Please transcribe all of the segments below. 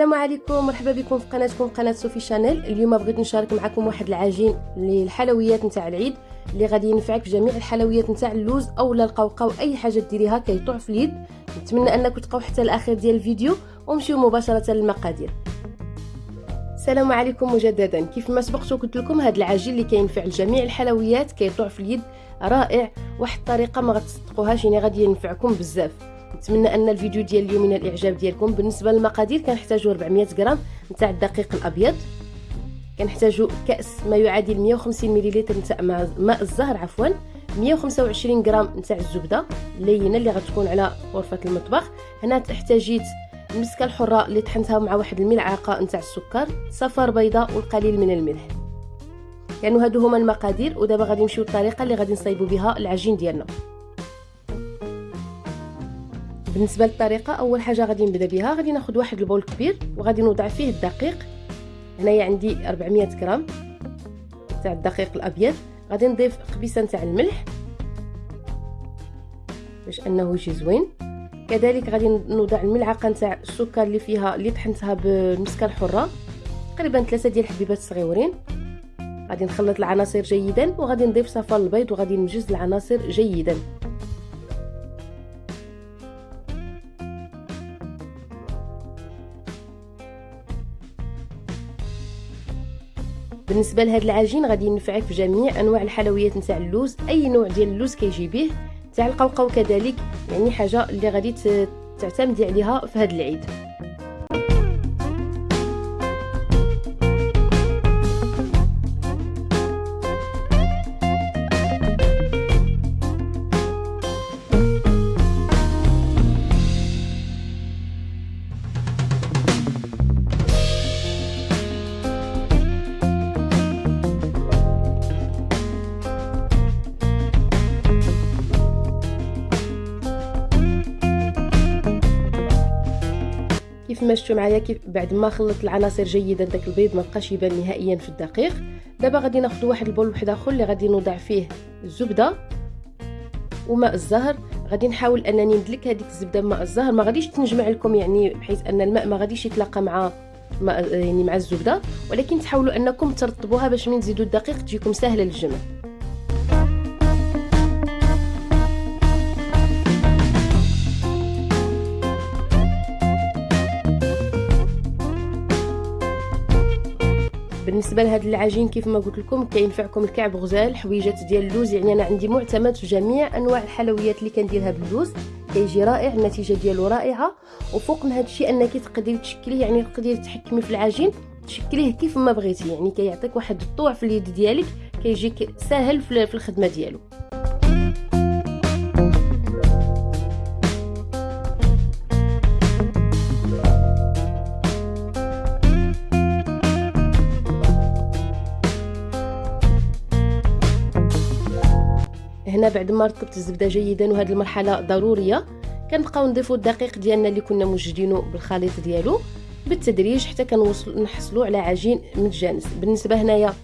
عليكم مرحبا بكم في قناتكم قناة صوفي شانيل. اليوم بغيت نشارك معكم واحد العجين للحلويات نتاع العيد اللي غادي ينفعك في جميع الحلويات نتاع اللوز اولا القوقاو أي حاجة ديريها كيطوع في اليد. نتمنى انكم تبقاو حتى الاخير ديال الفيديو ونمشيو مباشرة للمقادير. السلام عليكم مجددا. كيف ما سبقت وقلت لكم هذا العجين اللي كينفع لجميع الحلويات كيطوع في اليد رائع واحد الطريقة ما غتصدقوهاش يعني غادي ينفعكم بزاف. نتمنى أن الفيديو ديال اليوم من الإعجاب ديالكم. بالنسبة للمقادير كنحتاجوا 400 غرام نتاع الدقيق الأبيض. كنحتاجوا كأس ما يعادل 150 مليلتر نتاع ماء الزهر عفوا. 125 غرام نتاع الزبدة اللينة اللي غتكون على غرفة المطبخ. هنا احتاجيت المسكة الحرة اللي طحنتها مع واحد الملعقة نتاع السكر صفار بيضاء والقليل من الملح. يعني هادو هما المقادير ودابا غادي نمشيو للطريقة اللي غادي نصايبوا بها العجين ديالنا. بالنسبة للطريقة أول حاجة غادي نبدأ بها غادي ناخذ واحد البول كبير وغادي نوضع فيه الدقيق. هنايا عندي 400 غرام تاع الدقيق الأبيض. غادي نضيف قبيصة تاع الملح باش أنه يجي زوين. كذلك غادي نوضع الملعقة نتاع السكر اللي فيها اللي طحنتها بالمسكة الحرة. تقريبا ثلاثة ديال الحبيبات صغيورين. غادي نخلط العناصر جيدا وغادي نضيف صفار البيض وغادي نمجز العناصر جيدا. بالنسبة لهذا العجين غادي ينفعك في جميع أنواع الحلويات نتاع اللوز. أي نوع ديال اللوز كيجي به تاع القوقو كذلك يعني حاجة اللي غادي تعتمدي عليها في هذا العيد. كيف ما شفتوا معايا كيف بعد ما خلطت العناصر جيدا داك البيض ما بقاش يبان نهائيا في الدقيق. دابا غادي ناخذ واحد البول واحد آخر اللي غادي نوضع فيه الزبدة وماء الزهر. غادي نحاول أنني ندلك هذيك الزبدة بماء الزهر. ما غاديش تنجمع لكم يعني بحيث أن الماء ما غاديش يتلاقى مع يعني مع الزبدة. ولكن تحاولوا أنكم ترطبوها باش من تزيدوا الدقيق تجيكم سهلة للجمع بالنسبة لهذا العجين كيف ما قلت لكم كينفعكم الكعب غزال حويجات ديال اللوز. يعني أنا عندي معتمد في جميع أنواع الحلويات اللي كنديرها باللوز كيجي رائع النتيجة ديالو رائعة. وفوق من هذا الشيء أنك تقدري تشكليه يعني تقدري تحكمي في العجين تشكليه كيف ما بغيتي. يعني كيعطيك واحد الطوع في اليد ديالك كيجيك ساهل في الخدمة ديالو. هنا بعد ما رطبت الزبدة جيدا وهذه المرحلة ضرورية. كنبقاو نضيفوا الدقيق ديالنا اللي كنا موجدينه بالخليط ديالو. بالتدريج حتى كنوصل نحصلوا على عجين متجانس. بالنسبة هنايا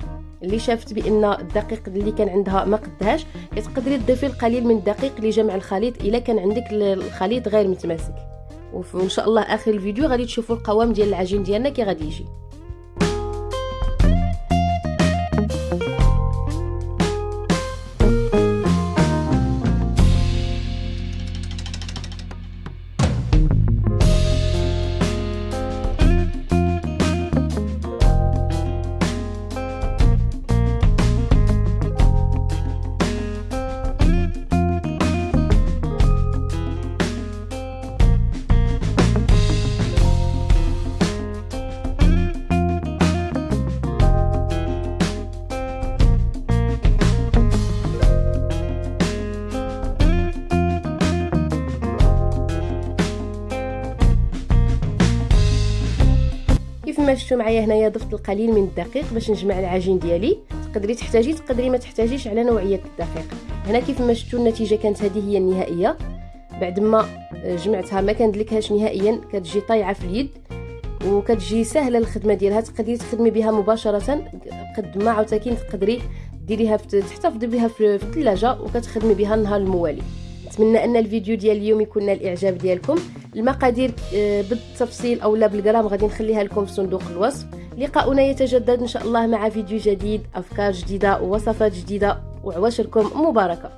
اللي شافت بأن الدقيق اللي كان عندها ما قدهاش كتقدري تضيفي القليل من الدقيق لجمع الخليط إلا كان عندك الخليط غير متماسك. وإن شاء الله آخر الفيديو غادي تشوفوا القوام ديال العجين ديالنا كي غادي يجي. كيف ما شفتوا معايا هنايا ضفت القليل من الدقيق باش نجمع العجين ديالي. تقدري تحتاجي تقدري ما تحتاجيش على نوعية الدقيق. هنا كيف ما شفتوا النتيجة كانت هذه هي النهائية. بعد ما جمعتها ما كندلكهاش نهائيا كتجي طايعة في اليد وكتجي سهلة الخدمة ديالها. تقدري تخدمي بها مباشرة قد ما عاوتاني تقدري ديريها تحتفظي بها في الثلاجة وكتخدمي بها النهار الموالي. نتمنى أن الفيديو ديال اليوم يكون الاعجاب ديالكم. المقادير آه، بالتفصيل أو لا بالغرام غادي نخليها لكم في صندوق الوصف. لقاؤنا يتجدد إن شاء الله مع فيديو جديد أفكار جديدة ووصفات جديدة وعواشركم مباركة.